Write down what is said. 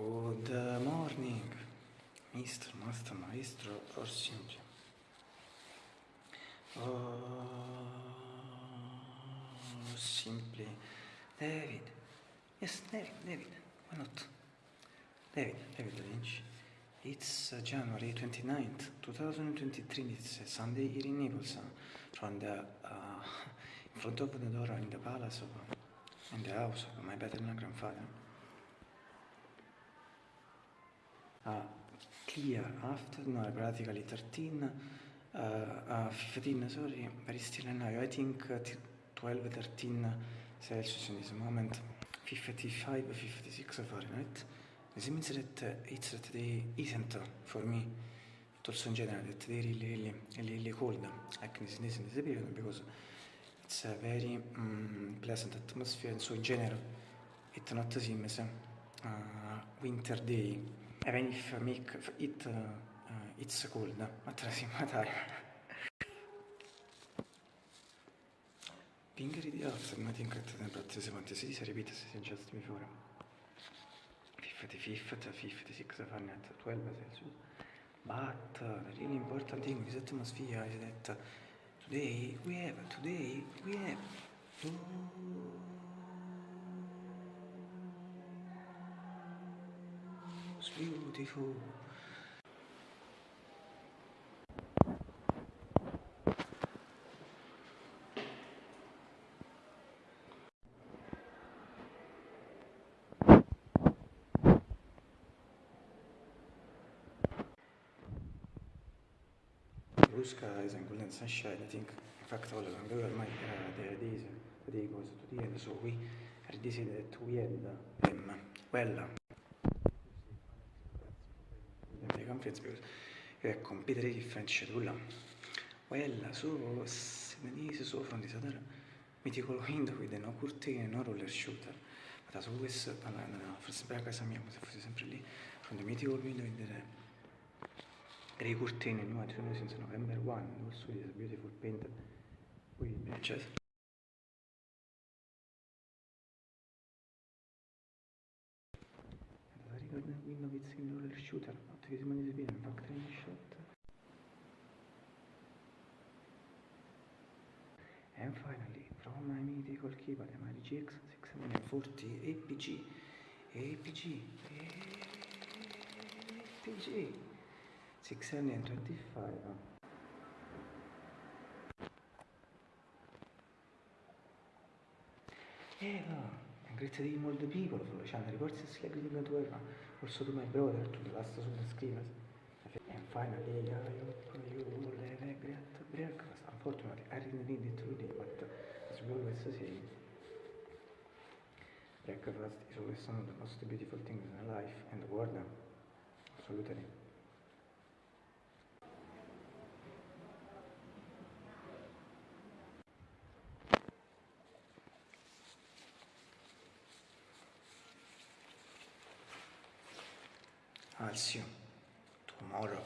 Good morning, Mr. Master Maestro, or simply. Oh, simply. David. Yes, David, David. Why not? David, David Lynch. It's uh, January 29th, 2023. It's a Sunday here in Naples, uh, from the, uh, in front of the door in the palace of, uh, in the house of my paternal grandfather. Uh, clear after, no, practically 13, uh, uh, 15, sorry, very still now. I think uh, t- 12, 13 Celsius in this moment, 55, 56 Fahrenheit. This means that it's that they isn't for me, but also in general, that they really, really, really, really cold, like this, this, this period, because it's a very um, pleasant atmosphere, and so in general, it not seems uh, winter day, even if make it uh, uh, it's cold the same time. Being ready after nothing at the temperature 76 repeat as just before. 55, 56 Fahrenheit, 12 Celsius. But uh, the really important thing with atmosphere is that today we have, today we have those beautiful blue skies and golden sunshine. I think, in fact, all along the world, my uh, the days, the day goes to the end. So we decided we had them well. The conference because you have completely different schedule. Well, so Seventies so from this other mythical window with no curtain, no roller shooter. But as always, uh, no, no, no, for sempre a casa mia, come se fosse sempre lì, from the mythical window in the grey curtain in New York since November 1, also this beautiful painted with good window with roller shooter, visible in this video, in fact, in shot. And finally, from mythical keyboard, my GX 640 APG, APG, APG. 625 Eva and great to all the people for the channel reports is like living to Eva also to my brother to the last of the screamers and finally I hope you will have a great breakfast unfortunately I didn't need it today but as we always say breakfast is always one of the most beautiful things in life and the world absolutely I'll see tomorrow.